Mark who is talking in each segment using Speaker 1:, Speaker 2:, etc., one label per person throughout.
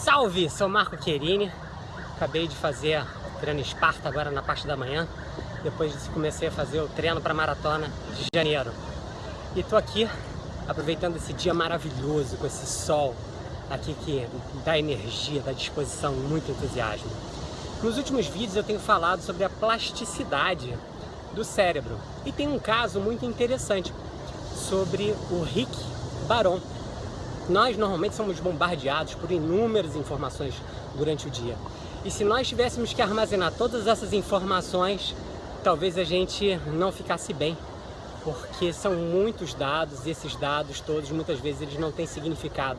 Speaker 1: Salve, sou Marco Querini. Acabei de fazer treino Esparta agora na parte da manhã. Depois disso comecei a fazer o treino para maratona de janeiro. E tô aqui aproveitando esse dia maravilhoso com esse sol aqui que dá energia, dá disposição, muito entusiasmo. Nos últimos vídeos eu tenho falado sobre a plasticidade do cérebro e tem um caso muito interessante sobre o Rick Baron, nós normalmente somos bombardeados por inúmeras informações durante o dia. E se nós tivéssemos que armazenar todas essas informações, talvez a gente não ficasse bem. Porque são muitos dados e esses dados todos, muitas vezes, eles não têm significado.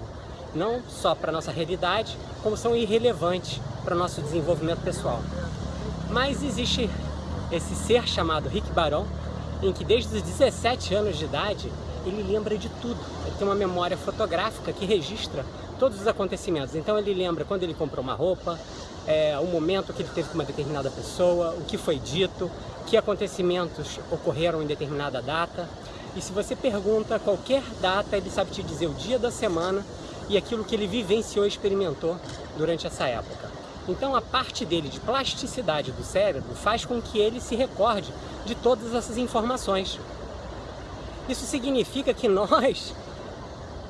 Speaker 1: Não só para a nossa realidade, como são irrelevantes para o nosso desenvolvimento pessoal. Mas existe esse ser chamado Rick Baron, em que desde os 17 anos de idade ele lembra de tudo. Ele tem uma memória fotográfica que registra todos os acontecimentos. Então ele lembra quando ele comprou uma roupa, é, o momento que ele teve com uma determinada pessoa, o que foi dito, que acontecimentos ocorreram em determinada data. E se você pergunta qualquer data, ele sabe te dizer o dia da semana e aquilo que ele vivenciou e experimentou durante essa época. Então a parte dele de plasticidade do cérebro faz com que ele se recorde de todas essas informações. Isso significa que nós,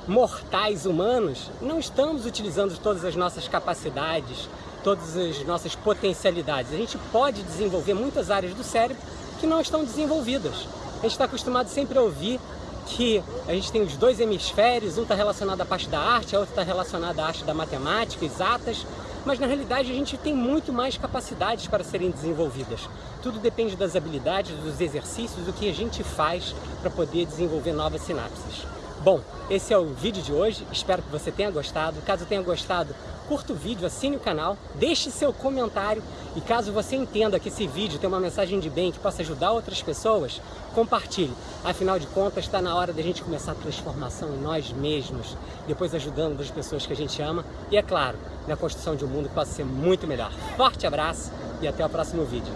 Speaker 1: mortais humanos, não estamos utilizando todas as nossas capacidades, todas as nossas potencialidades. A gente pode desenvolver muitas áreas do cérebro que não estão desenvolvidas. A gente está acostumado sempre a ouvir que a gente tem os dois hemisférios, um está relacionado à parte da arte, a outra está relacionada à arte da matemática, exatas, mas na realidade a gente tem muito mais capacidades para serem desenvolvidas. Tudo depende das habilidades, dos exercícios, do que a gente faz para poder desenvolver novas sinapses. Bom, esse é o vídeo de hoje, espero que você tenha gostado. Caso tenha gostado, curta o vídeo, assine o canal, deixe seu comentário e caso você entenda que esse vídeo tem uma mensagem de bem que possa ajudar outras pessoas, compartilhe. Afinal de contas, está na hora da gente começar a transformação em nós mesmos, depois ajudando as pessoas que a gente ama e, é claro, na construção de um mundo que possa ser muito melhor. Forte abraço e até o próximo vídeo.